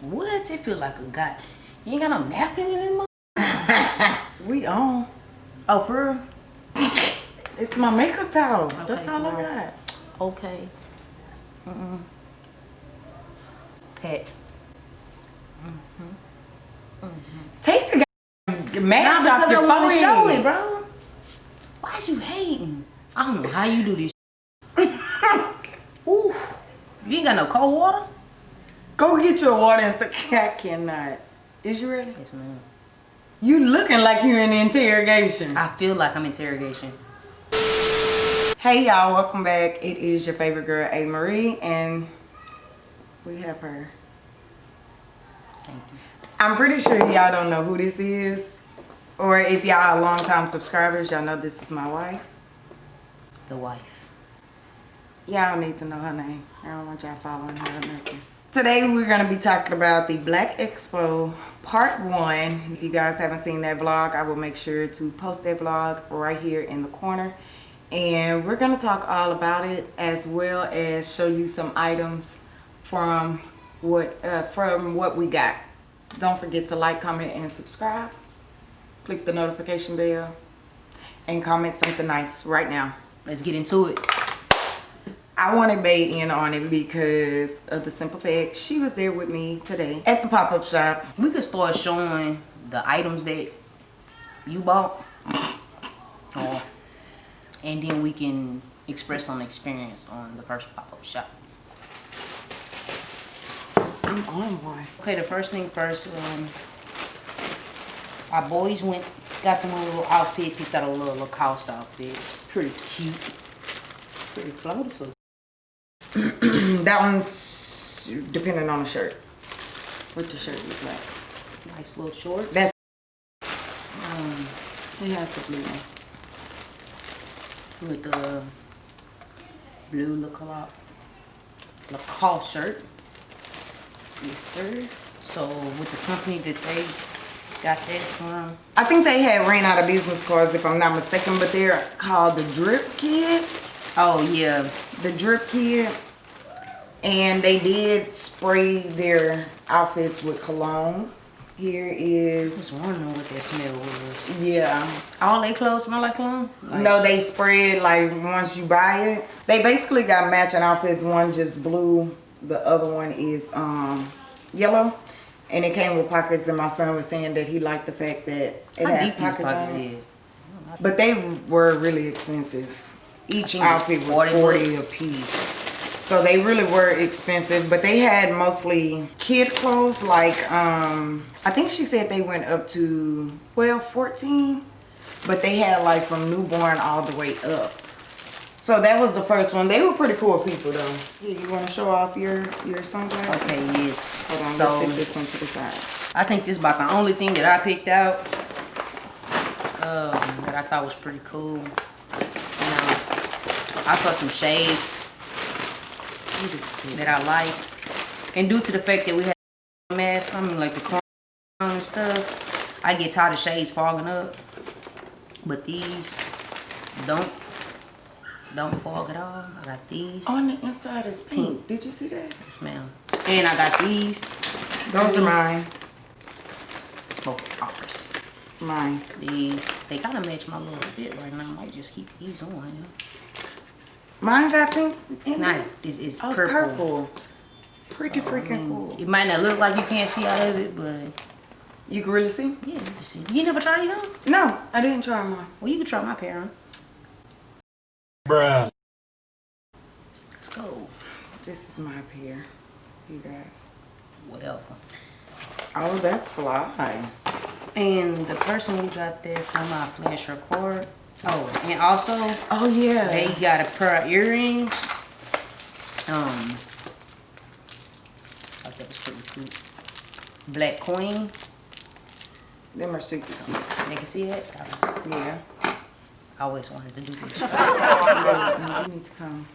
What? It feel like a guy. You ain't got no napkins in this? We on. Oh, for real? It's my makeup towel. That's Okay, all I cool. got. Okay. Mm-mm. Pet. Mm-hmm. Mm-hmm. Take the mask Nah, off I your to show it, bro. Why you hating? I don't know how you do this. Ooh. You ain't got no cold water? Go get your water and stuff. I cannot. Is you ready? Yes, ma'am. You looking like you're in interrogation. I feel like I'm interrogation. Hey y'all, welcome back. It is your favorite girl, A Marie, and we have her. Thank you. I'm pretty sure y'all don't know who this is. Or if y'all are longtime subscribers, y'all know this is my wife. The wife. Y'all need to know her name. I don't want y'all following her or nothing. Today we're going to be talking about the Black Expo Part 1. If you guys haven't seen that vlog, I will make sure to post that vlog right here in the corner. And we're going to talk all about it as well as show you some items from what uh, from what we got. Don't forget to like, comment, and subscribe. Click the notification bell and comment something nice right now. Let's get into it. I wanted Bay in on it because of the simple fact she was there with me today at the pop-up shop. We could start showing the items that you bought. And then we can express some experience on the first pop-up shop. I'm on one. Okay, the first thing first, um, our boys went, got them a little outfit, picked out a little Lacoste outfit. It's pretty cute. Pretty clothes. That one's depending on the shirt. What the shirt look like. Nice little shorts. That's um it has the blue one. with the blue Lacoste, Lacoste shirt. Yes, sir. So with the company that they got that from, I think they had ran out of business cards if I'm not mistaken, but they're called the Drip Kid. oh yeah, The Drip Kid And they did spray their outfits with cologne. here is I wondering what that smell was. yeah. All they clothes smell like cologne? Like, No, they spread like once you buy it. They basically got matching outfits. One just blue, the other one is um yellow. And it came with pockets and my son was saying that he liked the fact that it How had these pockets pockets on it. is? But they were really expensive. Each outfit was 40 40 a piece. So they really were expensive, but they had mostly kid clothes like um I think she said they went up to 12, 14, but they had like from newborn all the way up. So that was the first one. They were pretty cool people though. Yeah, you want to show off your your sunglasses? Okay, yes. Hold on, so let's set this one to the side. I think this is about the only thing that I picked out um, that I thought was pretty cool. You know, I saw some shades Let me just see. that I like, and due to the fact that we had masks, I mean like the corona and stuff, I get tired of shades fogging up. But these don't don't fog at all. I got these. On the inside is pink. Did you see that? Yes, ma'am. And I got these Those are mine. smoke poppers. It's mine. These they kind of match my little fit right now. I might just keep these on. You Mine got pink. in know? it. Nah, this is Oh, it's purple. purple. Pretty So, I freaking mean, cool. It might not look like you can't see out of it, but You can really see? yeah, you can see. You never tried these on? No, I didn't try mine. Well, you can try my pair on. Bruh. Let's go. This is my pair, you guys. Whatever. Oh, that's fly. And the person we got there from my flash record. Oh, and also Oh yeah. they got a pair of earrings. Um, I thought that was pretty cool. Black Queen. Them are super cute. They can see it. Was, Yeah. I always wanted to do this. No, you need to come.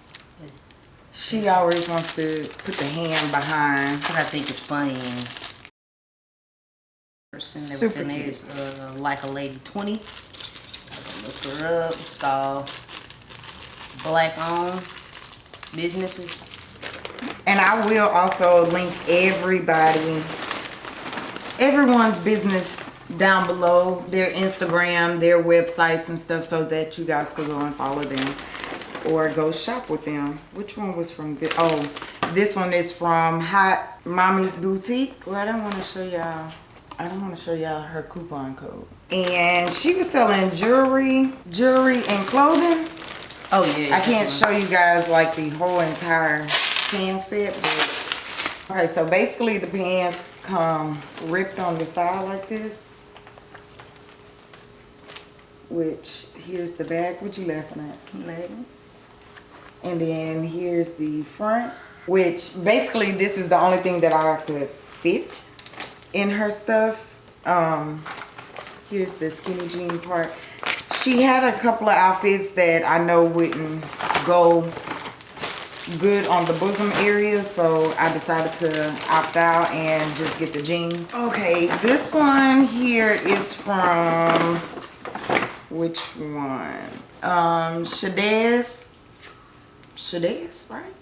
She always wants to put the hand behind. But I think it's funny. Person that was Super in there cute. uh, like a lady 20. Saw black owned businesses. And I will also link everybody, everyone's business down below, their Instagram, their websites and stuff so that you guys could go and follow them or go shop with them. Which one was from the, oh, this one is from Hot Mommy's Boutique. Well, I don't want to show y'all, I don't want to show y'all her coupon code. And she was selling jewelry, jewelry and clothing. Oh yeah. I can't show you guys like the whole entire set, but okay, so basically the pants come ripped on the side like this. Which here's the back. What you laughing at? And then here's the front, which basically this is the only thing that I could fit in her stuff. Um, here's the skinny jean part. She had a couple of outfits that I know wouldn't go good on the bosom area, so I decided to opt out and just get the jeans. Okay, this one here is from, which one? Um, Shadez, Shadez, right?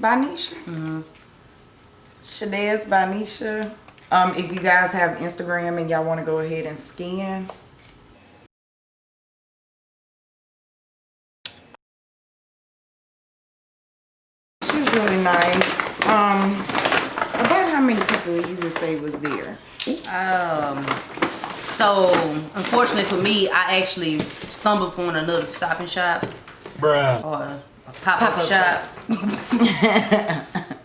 By Nisha? Mm-hmm. Shadez by Nisha. Um, if you guys have Instagram and y'all want to go ahead and scan, She's really nice. Um, about how many people you would say was there? Um. So unfortunately for me, I actually stumbled upon another Stop and Shop Bruh. or a pop-up Pop-up shop.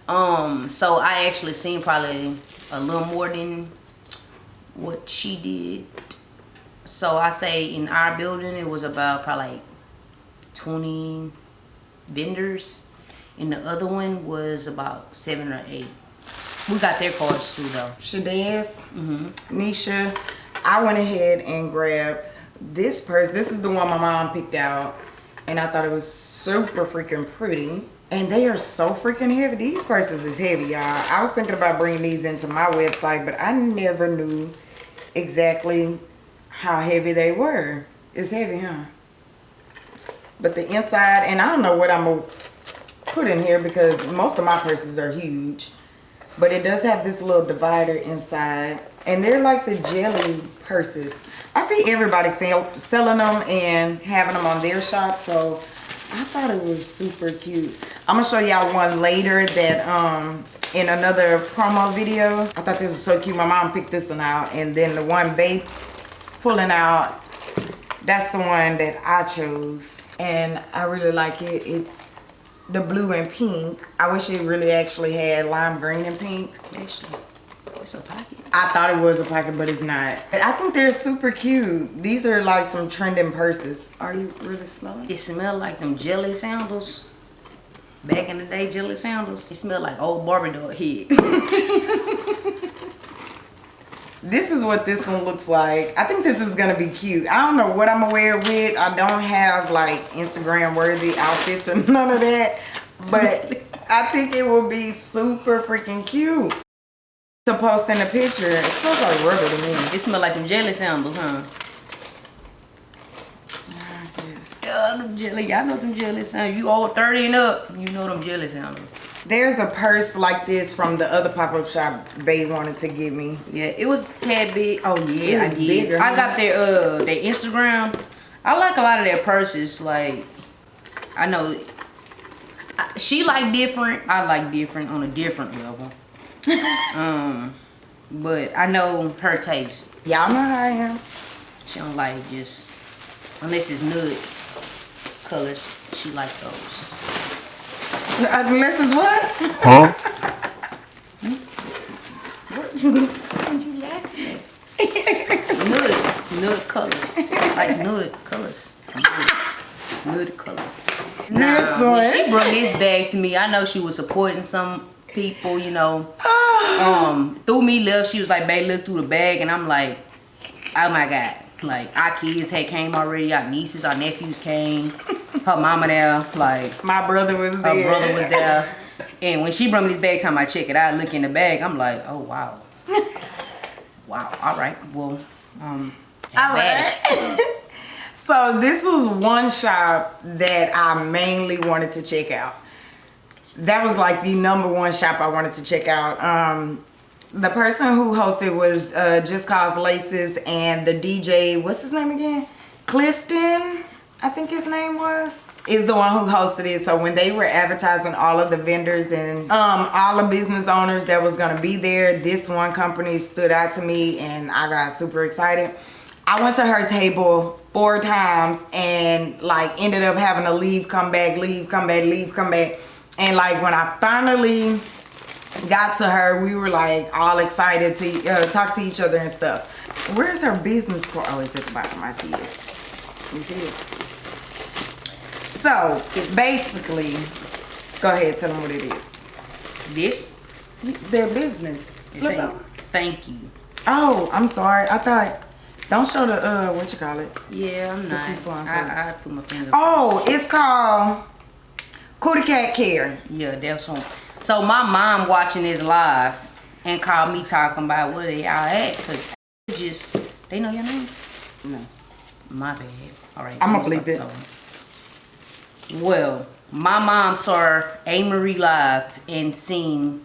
um. So I actually seen probably a little more than what she did. So I say in our building it was about probably like 20 vendors. And the other one was about seven or eight. We got their cards too though. Shadez, mm-hmm. Nisha. I went ahead and grabbed this purse. This is the one my mom picked out. And I thought it was super freaking pretty. And they are so freaking heavy. These purses is heavy, y'all. I was thinking about bringing these into my website, but I never knew exactly how heavy they were. It's heavy, huh? But the inside, and I don't know what I'm going to put in here because most of my purses are huge. But it does have this little divider inside. And they're like the jelly purses. I see everybody sell, selling them and having them on their shop. So I thought it was super cute. I'm to show y'all one later that um in another promo video. I thought this was so cute. My mom picked this one out. And then the one babe pulling out, that's the one that I chose. And I really like it. It's the blue and pink. I wish it really actually had lime green and pink. Actually, it's a pocket. I thought it was a pocket, but it's not. I think they're super cute. These are like some trending purses. Are you really smelling? It smell like them jelly sandals. Back in the day, jelly sandals. It smell like old Barbie doll head. This is what this one looks like. I think this is gonna be cute. I don't know what I'm gonna wear with. I don't have like Instagram worthy outfits and none of that. But I think it will be super freaking cute. To post in a picture. It smells like rubber to me. it smell like them jelly sandals, huh? Yeah, them jelly. Y'all know them jelly sandals. You old 30 and up, you know them jelly sandals. There's a purse like this from the other pop-up shop Babe wanted to give me. Yeah, it was tad big. Oh It yeah, was I did. bigger, I huh? got their uh their Instagram. I like a lot of their purses. Like, I know she like different. I like different on a different level. um, but I know her taste. Y'all know how I am. She don't like just unless it's nude colors. She like those. Unless it's what? Huh? What you laughing at? nude, nude colors, like nude colors. Nude, nude color. This Nah, when she brought this bag to me, I know she was supporting some people, you know. Um, through me love, she was like, babe, look through the bag, and I'm like, oh my god. Like our kids had came already, our nieces, our nephews came, her mama there, like My brother was her there. brother was there. And when she brought me this bag, time I check it out, look in the bag, I'm like, oh wow. wow, all right, well, um, All right. so this was one shop that I mainly wanted to check out. That was like the number one shop I wanted to check out. Um, the person who hosted was uh, Just Cause Laces and the DJ, what's his name again? Clifton, I think his name was, is the one who hosted it. So when they were advertising all of the vendors and um, all the business owners that was gonna be there, this one company stood out to me and I got super excited. I went to her table four times and like ended up having to leave, come back, leave, come back, leave, come back. And like when I finally got to her, we were like all excited to uh, talk to each other and stuff. Where's her business card? Oh, it's at the bottom. I see it. You see it? So, it's basically, go ahead, tell them what it is. This Their business. it Flip say up. thank you. Oh, I'm sorry. I thought, don't show the, uh, what you call it. Yeah, I'm not. I, I put my finger. Oh, it's called Cootie Cat Care. Yeah, that's one. So my mom watching it live and called me talking about where they all at because just they know your name. No. My bad. All right. I'm it. sorry. Well, my mom saw A Marie live and seen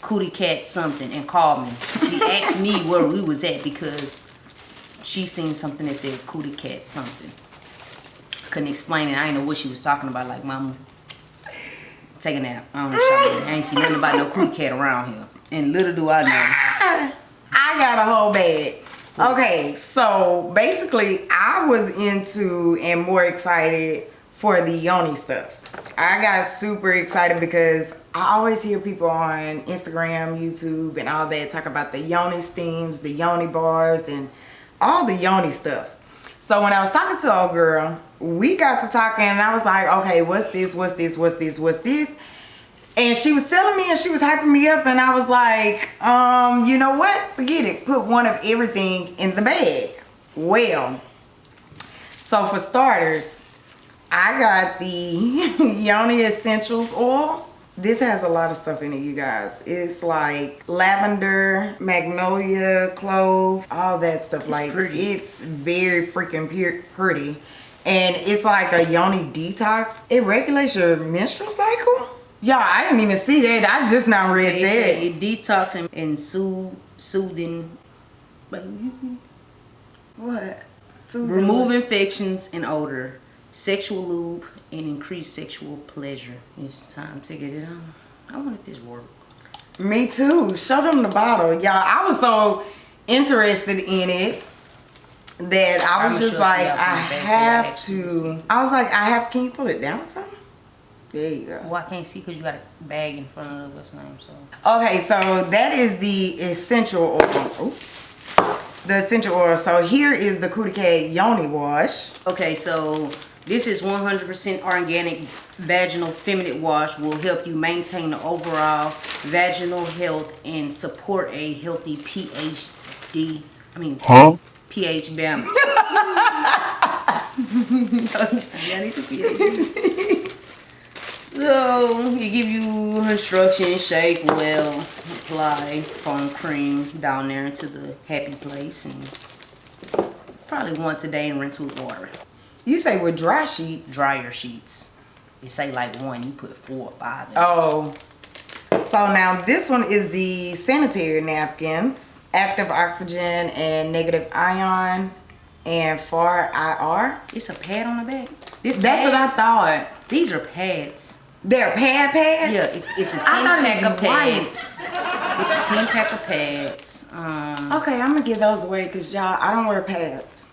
Cootie Cat something and called me. She asked me where we was at because she seen something that said Cootie Cat something. Couldn't explain it. I didn't know what she was talking about. Like, mom, take a nap. I don't know. I ain't seen nothing about no Cootie Cat around here. And little do I know. I got a whole bag. Okay, so basically, I was into and more excited for the yoni stuff. I got super excited because I always hear people on Instagram, YouTube, and all that talk about the yoni steams, the yoni bars, and all the yoni stuff. So when I was talking to old girl, we got to talking, and I was like, okay, what's this? What's this? What's this? What's this? And she was telling me and she was hyping me up and I was like, um, you know what? Forget it. Put one of everything in the bag. Well, so for starters, I got the Yoni Essentials oil. This has a lot of stuff in it, you guys. It's like lavender, magnolia, clove, all that stuff. like pretty. it's very freaking pretty. And it's like a yoni detox. It regulates your menstrual cycle. Y'all, I didn't even see that. I just now read They that. it detoxing and soothe, soothing, but What? Soothing remove infections and odor, sexual lube, and increase sexual pleasure. It's time to get it on. I want this work. Me too. Show them the bottle. Y'all, I was so interested in it that I was I'ma just show it to like, I the back so y'all have to. I was like, I have, can you pull it down some? There you go. Well, I can't see because you got a bag in front of what's name. So Okay, so that is the essential oil. Oops. The essential oil. So here is the Cootie Cat Yoni Wash. okay, so this is 100% organic vaginal feminine wash. Will help you maintain the overall vaginal health and support a healthy PhD. I mean, Huh? pH balance. You see, yeah, these are PhD. So, it give you instructions, shake well, apply foam cream down there into the happy place and probably once a day and rinse with water. You say with dry sheets. Dryer sheets. You say like one, you put four or five in. Oh. So now this one is the sanitary napkins. Active oxygen and negative ion and far IR. It's a pad on the back. This That's what I thought. These are pads. They're pad pads? Yeah, it, it's a 10 I thought it pack of pads. It's a 10 pack of pads. Um, Okay, I'm gonna give those away because y'all, I don't wear pads.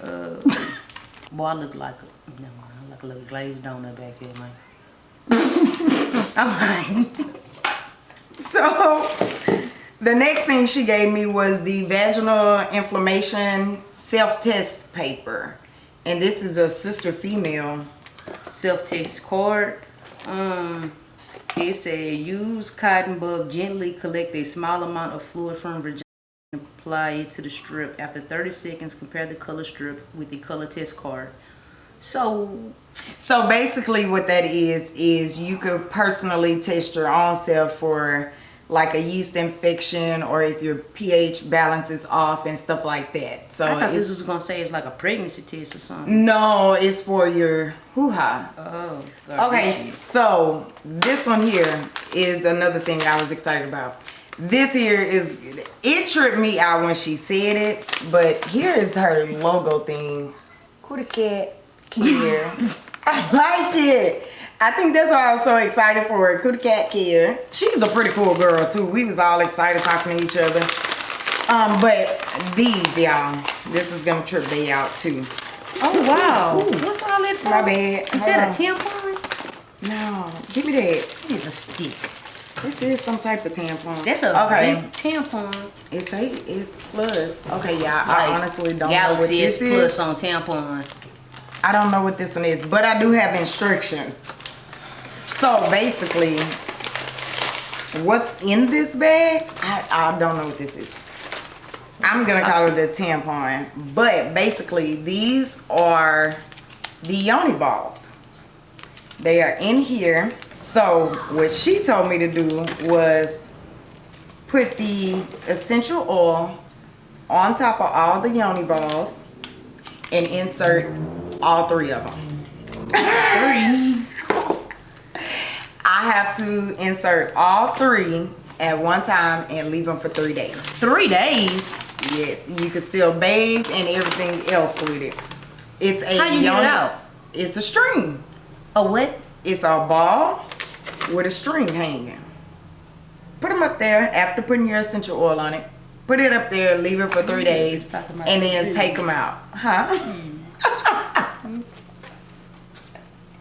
boy, I look like a, mind, I look like a little glazed donut back here, man. Alright. So the next thing she gave me was the vaginal inflammation self-test paper. And this is a sister female. self-test card. Um, it said use cotton bud gently collect a small amount of fluid from vagina and apply it to the strip. After 30 seconds, compare the color strip with the color test card. So So basically what that is, is you could personally test your own self for like a yeast infection or if your pH balance is off and stuff like that. So I thought this was gonna say it's like a pregnancy test or something. no, it's for your hoo-ha. Oh. Okay, so this one here is another thing I was excited about. This here is, it tripped me out when she said it, but here is her logo thing. Cootie cat care. I like it. I think that's why I was so excited for her. Cootie cat care. She's a pretty cool girl too. We was all excited talking to each other. Um, but these, y'all, this is gonna trip me out too. Oh wow. What's all that for? My bad. Is that a tampon? No, give me that. It is a stick. This is some type of tampon. That's a okay. tampon. It's a it's plus. Okay, yeah. Like, I honestly don't know what this plus is. plus on tampons. I don't know what this one is, but I do have instructions. So basically, what's in this bag? I, I don't know what this is. I'm gonna call it a tampon, but basically these are the yoni balls. They are in here. So what she told me to do was put the essential oil on top of all the yoni balls and insert all three of them. Three. I have to insert all three at one time and leave them for three days. Three days. Yes, you can still bathe and everything else with it. It's a How you get it out? It's a string. A what? It's a ball with a string hanging. Put them up there after putting your essential oil on it. Put it up there, leave it for three days, and then take them out. Huh? Hmm.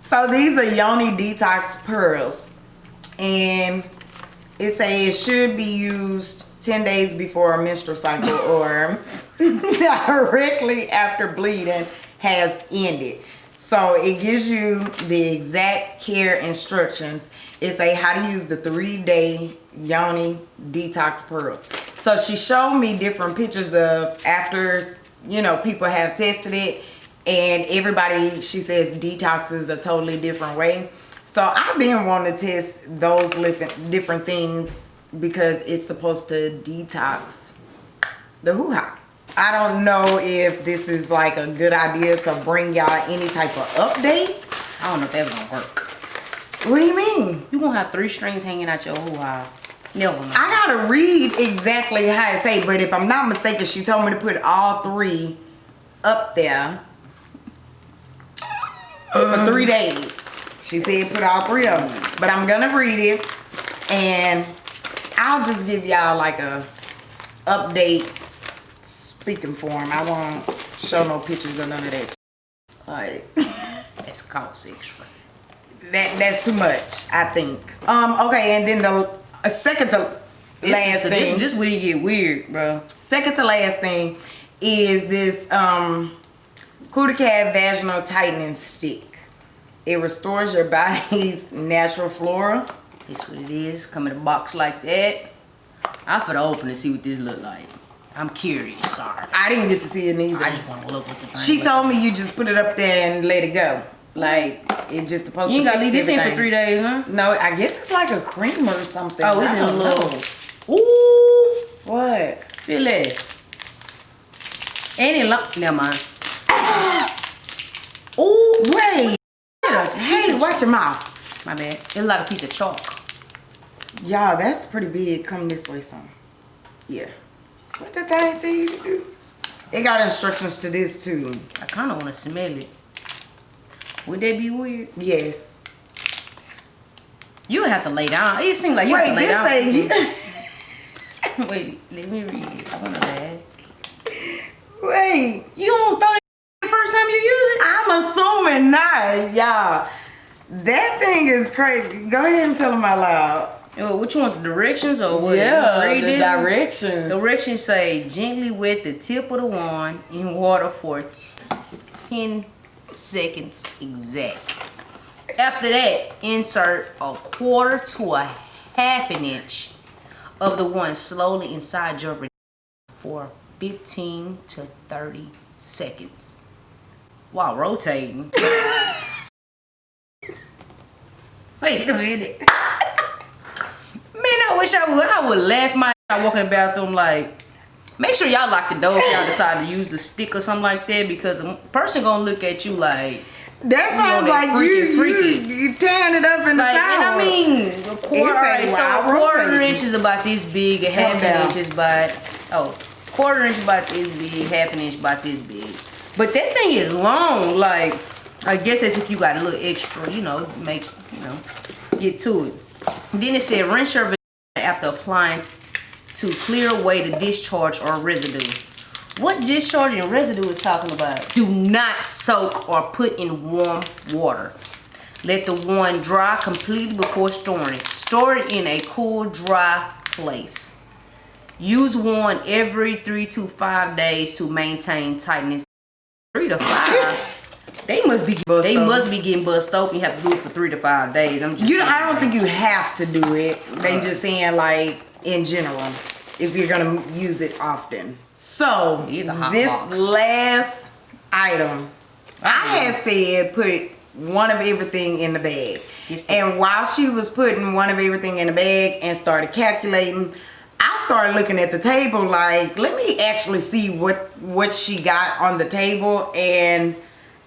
So these are Yoni Detox Pearls. And it says it should be used 10 days before a menstrual cycle or directly after bleeding has ended. So it gives you the exact care instructions. It say how to use the three day yoni detox pearls. So she showed me different pictures of after, you know, people have tested it and everybody, she says detoxes a totally different way. So I've been wanting to test those different, things because it's supposed to detox the hoo-ha. I don't know if this is like a good idea to bring y'all any type of update. I don't know if that's gonna work. What do you mean? You gonna have three strings hanging out your hoo ha. Never mind. I gotta read exactly how it say, but if I'm not mistaken, she told me to put all three up there for three days. She said put all three of them, but I'm gonna read it and I'll just give y'all like a update speaking form. I won't show no pictures or none of that. Like That's called sexual. that that's too much, I think. Um, okay, and then the uh, second to This last is, thing. this, this where you get weird, bro. Second to last thing is this um Cootie Cat Vaginal Tightening Stick. It restores your body's natural flora. That's what it is. Come in a box like that. I'm for to open and see what this look like. I'm curious, sorry. I didn't get to see it neither. I just want to look what the thing she told me you just put it up there and let it go. Like it just supposed to be. You ain't to gotta leave this in for three days, huh? No, I guess it's like a cream or something. Oh, it's in a little. Ooh, What? feel it. It long? Never mind. Ooh, wait. Hey, watch your mouth. My bad. It's like a piece of chalk. Y'all, that's pretty big. Come this way, son. Yeah. What the thing tell you to do? It got instructions to this too. I kind of want to smell it. Would that be weird? Yes. You would have to lay down. It seems like you Wait, have to lay this down. Wait, let me read it. I want to bad. Wait. You don't throw first time you use it? I'm assuming not, y'all. That thing is crazy. Go ahead and tell them out loud. Yo, what you want, the directions or what? yeah, Read the this? directions. Directions say gently wet the tip of the wand in water for 10 seconds exact. After that, insert a quarter to a half an inch of the wand slowly inside your for 15 to 30 seconds while rotating. Wait a minute. Man, I wish I would. I would laugh my I walk in the bathroom like, make sure y'all lock the door if y'all decide to use the stick or something like that because a person gonna look at you like. That You sounds on that like freaky, you, freaky. you you tearing it up in the Like, shower. and I mean, a quarter, alright, so a oh, quarter inch is about this big, a half an inch is about, oh, quarter inch about this big, half an inch about this big. But that thing is long, like, I guess that's if you got a little extra, you know, make, you know, get to it. Then it said rinse your vagina after applying to clear away the discharge or residue. What discharge and residue is talking about? Do not soak or put in warm water. Let the one dry completely before storing it. Store it in a cool, dry place. Use one every three to five days to maintain tightness. Three to five. they must be Bust they open. must be getting bust open. You have to do it for three to five days. I'm just You, saying. I don't think you have to do it. They just saying like in general, if you're gonna use it often. So It's a hot this box. last item, I had said put one of everything in the bag. And while she was putting one of everything in the bag and started calculating, I started looking at the table like, let me actually see what what she got on the table and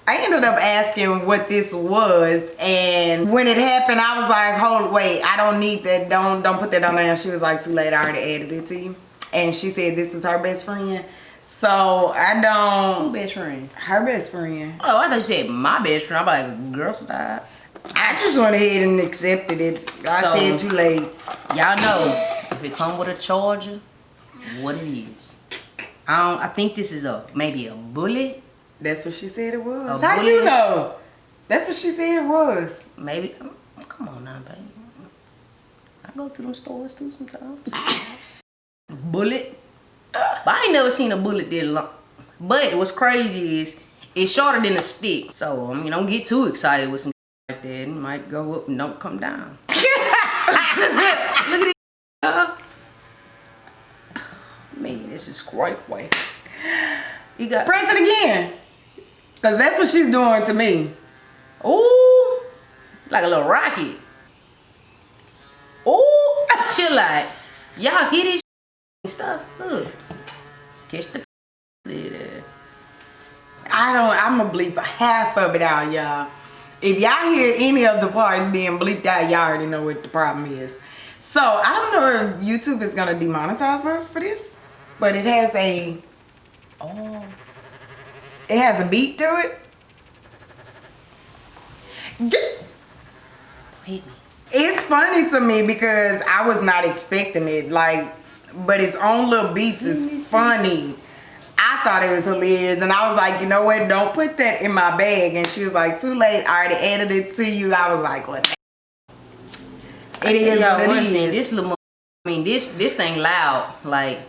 I ended up asking what this was and when it happened I was like hold wait I don't need that don't don't put that on there and she was like too late I already added it to you and she said this is her best friend so I don't best friend. her best friend Oh, I thought you said my best friend. I'm like, girl, stop. I just went ahead and accepted it I So- said too late Y'all know if it come with a charger, what it is. I don't. I think this is a maybe a bullet. That's what she said it was A how bullet? you know that's what she said it was Maybe. Come on now, baby. I go to them stores too sometimes. bullet. But I ain't never seen a bullet that long. But what's crazy is it's shorter than a stick. So I mean, don't get too excited with some like that. It might go up and don't come down. Look at it. Man, this is great way. You got press it again because that's what she's doing to me Ooh, like a little rocket. Ooh, chill out. Y'all hear this stuff? Look, catch the. I don't. I'm gonna bleep half of it out, y'all. If y'all hear any of the parts being bleeped out, y'all already know what the problem is. So I don't know if YouTube is gonna demonetize us for this, but it has a oh, it has a beat to it. Get- Hit me. It's funny to me because I was not expecting it. Like, but its own little beats is funny. I thought it was hilarious, and I was like, you know what? Don't put that in my bag. And she was like, too late. I already added it to you. I was like, what? It is what one it thing, is. This little, I mean, this this thing loud. Like,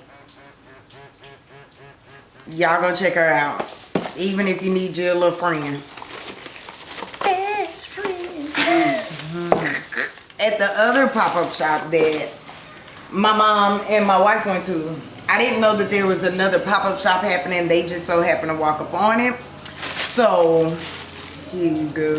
Y'all go check her out. Even if you need your little friend. best friend. Mm-hmm. At the other pop-up shop that my mom and my wife went to, I didn't know that there was another pop-up shop happening. They just so happened to walk up on it. So, go.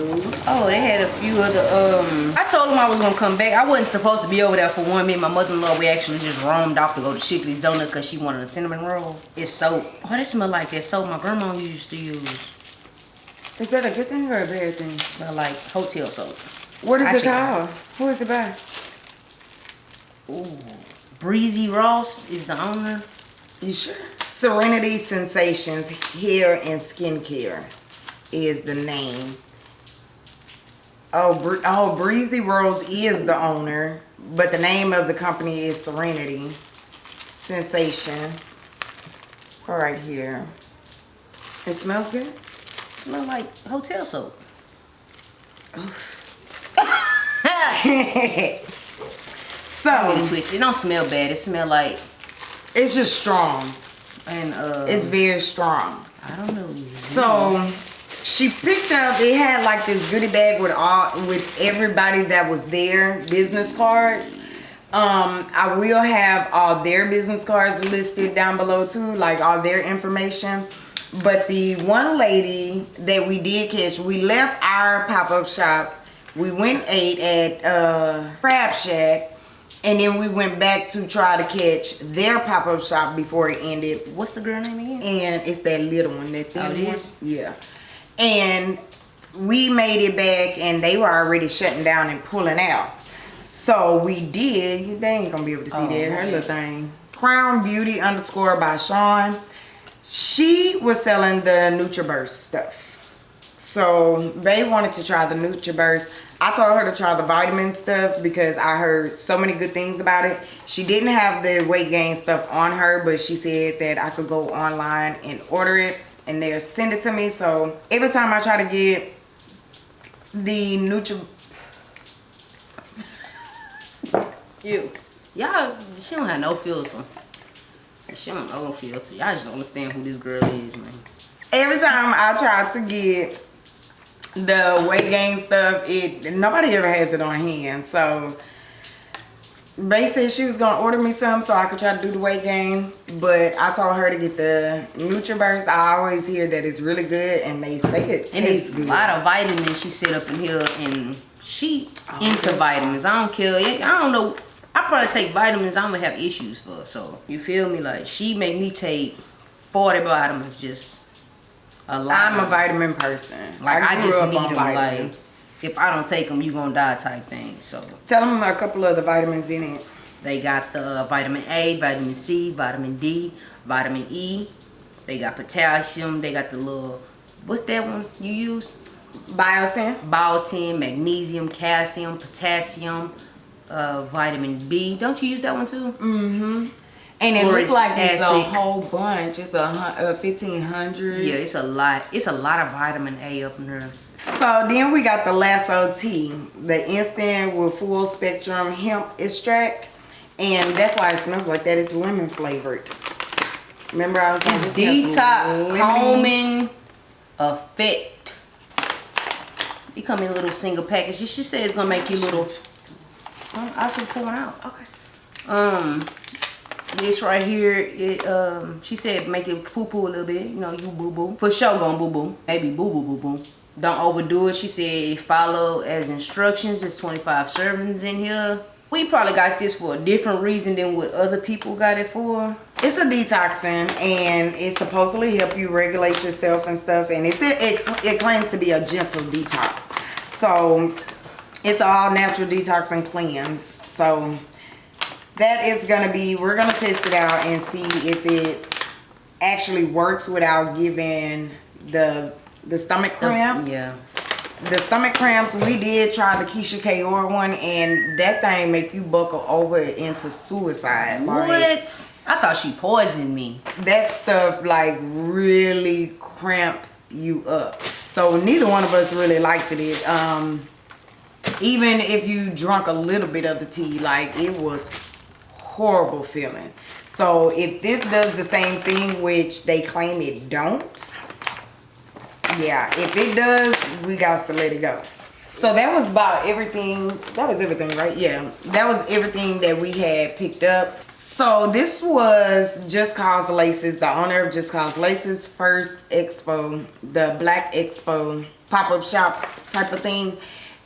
Oh, they had a few other. Um, I told them I was gonna come back. I wasn't supposed to be over there for one. minute. my mother-in-law, we actually just roamed off to go to Shipley's Donut because she wanted a cinnamon roll. It's soap. Oh, that smell like that soap my grandma used to use. Is that a good thing or a bad thing? Smell like hotel soap. What is I it it called? Who is it by? Ooh, Breezy Ross is the owner. You sure? Serenity Sensations Hair and Skincare is the name. Oh, Bre- oh, Breezy Rose is the owner, but the name of the company is Serenity Sensation. Right here. It smells good. Smell like hotel soap. so it twisted. It don't smell bad. It smell like it's just strong. and uh. It's very strong. I don't know. So she picked up. It had like this goodie bag with all with everybody that was there, business cards. Um, I will have all their business cards listed down below too, like all their information. But the one lady that we did catch, we left our pop-up shop. We went ate at uh, Crab Shack, And then we went back to try to catch their pop-up shop before it ended. What's the girl name again? And it's that little one, that thin Oh, it one. is? Yeah. And we made it back and they were already shutting down and pulling out. So we did. You they ain't gonna be able to see Oh, that. Her little thing. Crown Beauty underscore by Sean. She was selling the NutriBurst stuff. So they wanted to try the NutriBurst. I told her to try the vitamin stuff because I heard so many good things about it. She didn't have the weight gain stuff on her, but she said that I could go online and order it and they'll send it to me. So every time I try to get the Nutri You. Y'all, she don't have no filter. She don't know no filter. Y'all just don't understand who this girl is, man. every time I try to get the weight gain stuff, it nobody ever has it on hand. So Bay said she was gonna order me some so I could try to do the weight gain, but I told her to get the NutriBurst. I always hear that it's really good, and they say it And tastes it's a lot of vitamins she set up in here, and she Oh, into that's vitamins. I don't care. I don't know. I probably take vitamins I'm gonna have issues for. So you feel me? Like she made me take 40 vitamins just a lot. I'm a vitamin person. Like I, grew just need on them. Like vitamins. If I don't take them, you gonna die type thing. So Tell them a couple of the vitamins in it. they got the vitamin A, vitamin C, vitamin D, vitamin E. They got potassium. They got the little what's that one you use? Biotin. biotin, magnesium, calcium, potassium, uh, vitamin B. Don't you use that one too? Mm-hmm. And it looks like it's a whole bunch. It's a, a fifteen hundred. Yeah, it's a lot. It's a lot of vitamin A up in there. So then we got the Lasso tea, the instant with full spectrum hemp extract, and that's why it smells like that. It's lemon flavored. Remember I was It's detox, calming effect. It come in a little single package. She said it's gonna make you little. I should pour one out. Okay. Um, this right here, it um, she said make it poo poo a little bit. You know, you boo boo for sure, gonna boo boo. Maybe boo boo boo boo. Don't overdo it. She said follow as instructions. There's 25 servings in here. We probably got this for a different reason than what other people got it for. It's a detoxing, and it's supposedly help you regulate yourself and stuff. And it said it, it claims to be a gentle detox. So it's all natural detox and cleanse. So that is gonna be. We're gonna test it out and see if it actually works without giving the the stomach cramps. Yeah. The stomach cramps, we did try the Keisha Kaur one, and that thing make you buckle over into suicide. Like, What? I thought she poisoned me. that stuff like really cramps you up. So neither one of us really liked it. Um, even if you drunk a little bit of the tea, like it was horrible feeling. So if this does the same thing, which they claim it don't, yeah, if it does, we got to let it go. So that was about everything. That was everything, right? Yeah, that was everything that we had picked up. So this was Just Cause Laces, the owner of Just Cause Laces first expo, the Black Expo pop-up shop type of thing.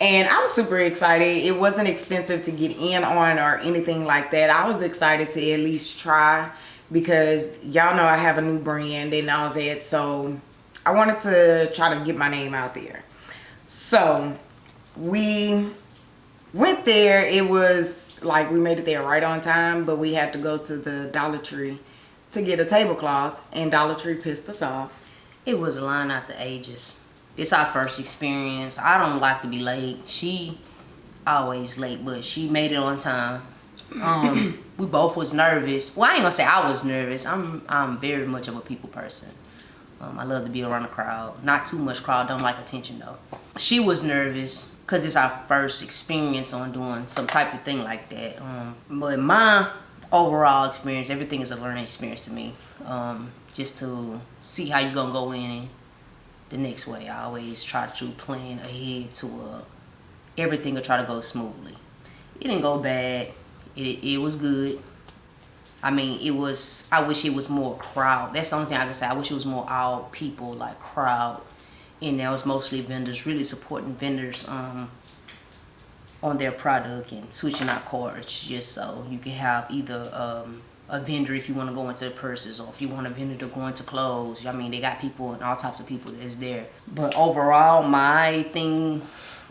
And I was super excited. It wasn't expensive to get in on or anything like that. I was excited to at least try because y'all know I have a new brand and all that. So I wanted to try to get my name out there. So we went there. It was like we made it there right on time, but we had to go to the Dollar Tree to get a tablecloth, and Dollar Tree pissed us off. It was a line out the ages. It's our first experience. I don't like to be late. She always late, but she made it on time. Um, we both was nervous. Well, I ain't gonna say I was nervous. I'm I'm very much of a people person. Um, I love to be around the crowd. Not too much crowd. Don't like attention though. She was nervous because it's our first experience on doing some type of thing like that. Um, but my overall experience, everything is a learning experience to me. Um, just to see how you're gonna go in the next way. I always try to plan ahead to uh, everything will try to go smoothly. It didn't go bad. It, it was good. I mean, it was. I wish it was more crowd. That's the only thing I can say. I wish it was more all people like crowd, and there was mostly vendors really supporting vendors. Um, on their product and switching out cards just so you can have either um, a vendor if you want to go into purses or if you want a vendor to go into clothes. I mean, they got people and all types of people that's there. But overall, my thing,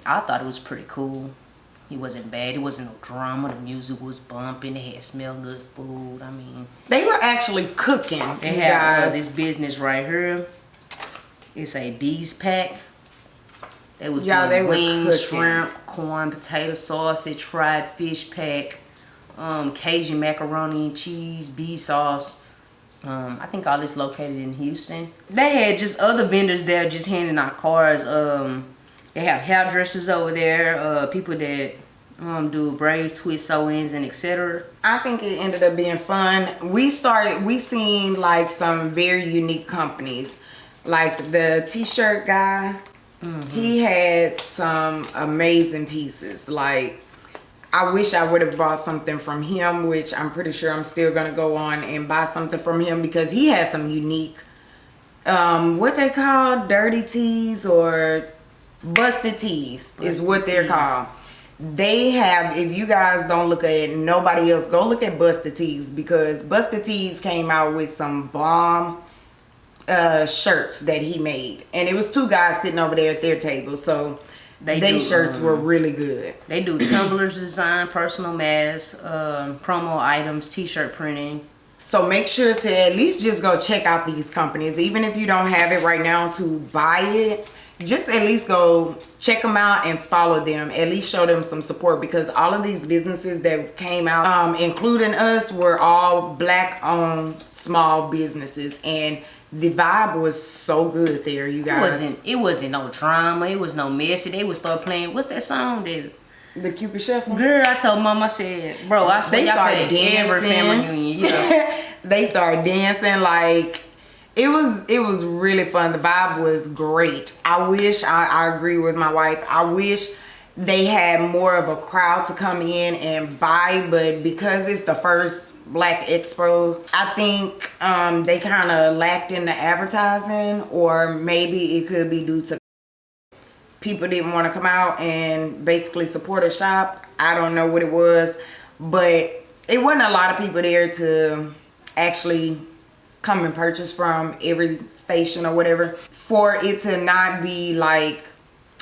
I thought it was pretty cool. It wasn't bad. It wasn't no drama. The music was bumping. They had smell good food. I mean, They were actually cooking. they you uh, this business right here. It's a bees pack. They was Yeah, doing they wings, shrimp, corn, potato sausage, fried fish pack, um, Cajun macaroni and cheese, bee sauce. Um, I think all this located in Houston. They had just other vendors there just handing out cards. Um, they have hairdressers over there, uh, people that um, do braids, twist sew-ins, and etc. I think it ended up being fun. We started, we seen like some very unique companies. Like the t-shirt guy, he had some amazing pieces. Like, I wish I would have bought something from him, which I'm pretty sure I'm still gonna go on and buy something from him because he has some unique, um, what they call dirty tees or busted tees is what they're tees. called. They have, if you guys don't look at it, nobody else, go look at Busted Tees because Busted Tees came out with some bomb uh, shirts that he made. And it was two guys sitting over there at their table. So They they do, shirts um, were really good. They do tumblers design, personal masks, um, promo items, t-shirt printing. So make sure to at least just go check out these companies. Even if you don't have it right now to buy it, just at least go check them out and follow them. At least show them some support because all of these businesses that came out, um, including us, were all black owned small businesses. And the vibe was so good there, you guys It wasn't it wasn't no drama. It was no messy. They would start playing. What's that song that? the Cupid Shuffle. Girl, I told mom. I said, bro, I swear They started every dancing. family reunion. Yeah. they started dancing like it was it was really fun. The vibe was great. I wish I, I agree with my wife. I wish they had more of a crowd to come in and buy but because it's the first black expo i think um they kind of lacked in the advertising or maybe it could be due to people didn't want to come out and basically support a shop. I don't know what it was, but it wasn't a lot of people there to actually come and purchase from every station or whatever. For it to not be like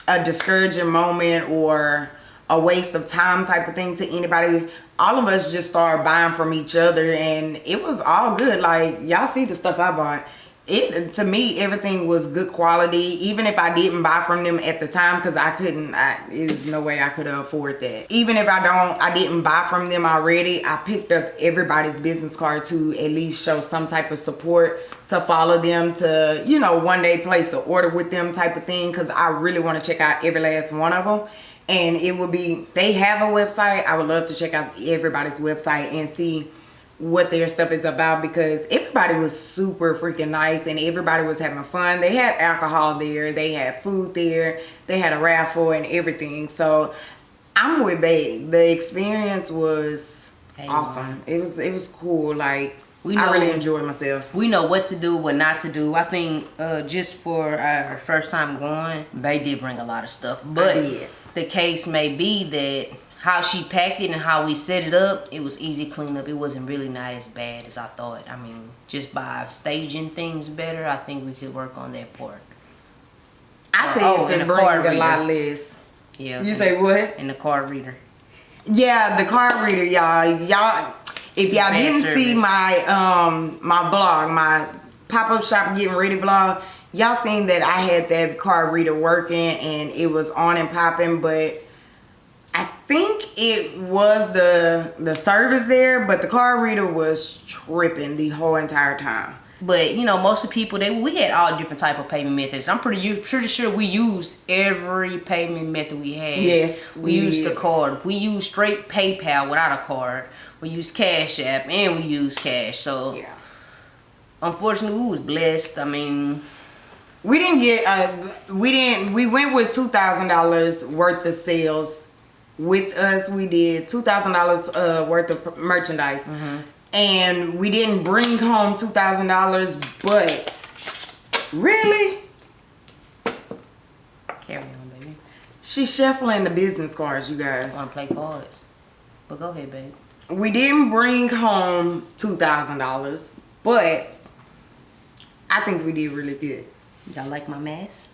a discouraging moment or a waste of time type of thing to anybody. All of us just started buying from each other and it was all good. Like y'all see the stuff I bought. It to me everything was good quality. Even if I didn't buy from them at the time because I couldn't. I, was no way I could afford that. Even if I don't, I didn't buy from them already. I picked up everybody's business card to at least show some type of support to follow them to you know one day place an order with them type of thing because I really want to check out every last one of them and it would be they have a website i would love to check out everybody's website and see what their stuff is about because everybody was super freaking nice and everybody was having fun. They had alcohol there they had food there they had a raffle and everything. So i'm with babe the experience was Hey, awesome. It was it was cool. Like We i know- really enjoyed myself. we know what to do, what not to do. I think uh, just for our first time going, Bay did bring a lot of stuff. But the case may be that how she packed it and how we set it up, it was easy cleanup. It wasn't really not as bad as I thought. I mean, just by staging things better, I think we could work on that part. i said oh, and to a bring card a lot reader. less Yeah. you say what In the card reader. Yeah, the card reader, y'all. Y'all, if y'all didn't see my um my blog, my pop up shop getting ready vlog, y'all seen that I had that card reader working and it was on and popping, but I think it was the the service there, but the card reader was tripping the whole entire time. But you know, most of the people they we had all different type of payment methods. I'm pretty pretty sure we used every payment method we had. Yes, we, we used did. the card. We used straight PayPal without a card. We used Cash App and we used cash. So Yeah. unfortunately, we was blessed. I mean, We didn't get uh we didn't we went with two thousand dollars worth of sales with us we did two thousand dollars uh worth of merchandise and we didn't bring home two thousand dollars but really carry on, baby. She's shuffling the business cards, you guys. Want to play cards. But go ahead, babe. We didn't bring home two thousand dollars, but I think we did really good. Y'all like my mask?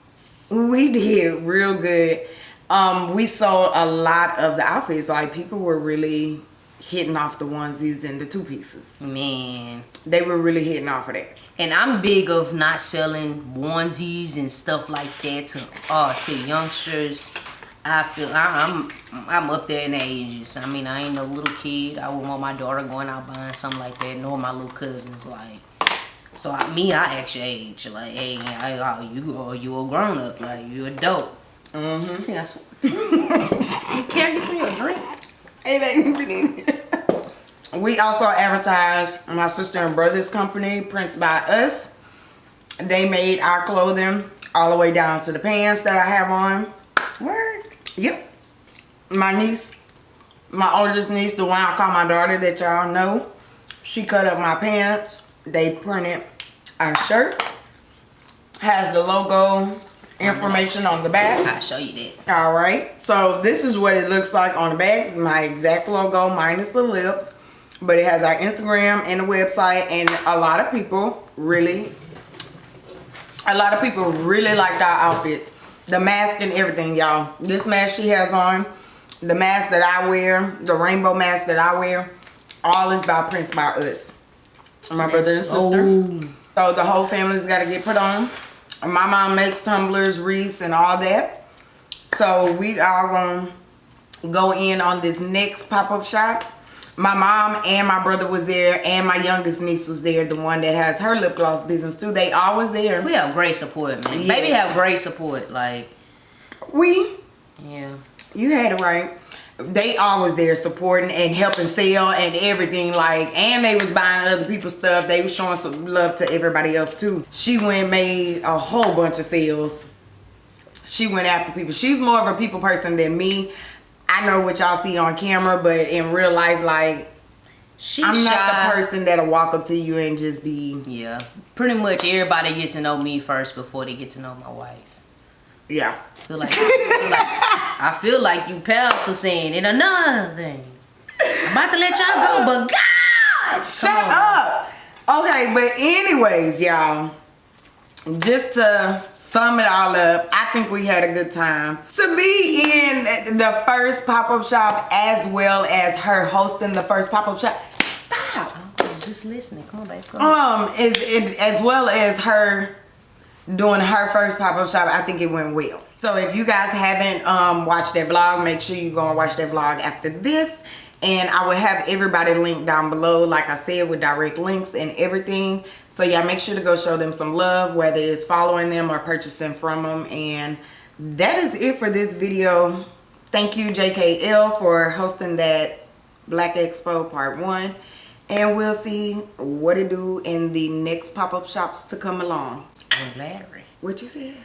We did real good. Um, we saw a lot of the outfits. Like people were really hitting off the onesies and the two pieces. Man. They were really hitting off of that. And I'm big of not selling onesies and stuff like that to uh to youngsters. I feel I, I'm I'm up there in ages. I mean, I ain't no little kid. I wouldn't want my daughter going out buying something like that, nor my little cousins. Like, so I, me, I act your age. Like, hey, I, I, you are you a grown up? Like, you adult. Mm-hmm. Yes. you can't get me a drink. Hey, baby, we also advertised my sister and brother's company, Prints by Us. They made our clothing all the way down to the pants that I have on. Word. Yep. My niece, my oldest niece, the one I call my daughter that y'all know, she cut up my pants. They printed our shirts. Has the logo information on the back. I'll show you that. All right. So this is what it looks like on the back. My exact logo minus the lips. But it has our Instagram and the website. And a lot of people really, a lot of people really liked our outfits. The mask and everything, y'all. This mask she has on, the mask that I wear, the rainbow mask that I wear, all is by Prints by Us. My brother and sister. Oh. So the whole family's got to get put on. My mom makes tumblers, wreaths, and all that. So we are going to go in on this next pop-up shop. My mom and my brother was there and my youngest niece was there, the one that has her lip gloss business too. They always there. We have great support, man. Yes. Baby have great support. Like, We, yeah. you had it right. They always there supporting and helping sell and everything like and they was buying other people's stuff. They was showing some love to everybody else too. She went and made a whole bunch of sales. She went after people. She's more of a people person than me. I know what y'all see on camera, but in real life, like She I'm not the person that'll walk up to you and just be Yeah. Pretty much everybody gets to know me first before they get to know my wife. Yeah. Feel like, I feel like I feel like you powerful saying and another thing. I'm about to let y'all go, but God, Shut on. up. Okay, but anyways, y'all, just to sum it all up, I think we had a good time. To be in the first pop-up shop as well as her hosting the first pop-up shop. Stop. I was just listening. Come on, babe. Come. Um, is it as well as her doing her first pop-up shop, I think it went well. So if you guys haven't um, watched that vlog, make sure you go and watch that vlog after this. And I will have everybody linked down below, like I said, with direct links and everything. So yeah, make sure to go show them some love, whether it's following them or purchasing from them. And that is it for this video. Thank you, JKL, for hosting that Black Expo Part 1. And we'll see what it do in the next pop-up shops to come along. Well, Larry. What you said?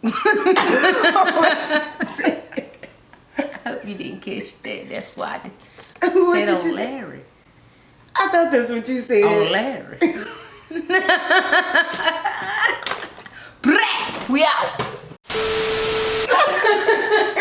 what you say? I hope you didn't catch that. That's why I said on oh, Larry. Say? I thought that's what you said. On oh, Larry. we out.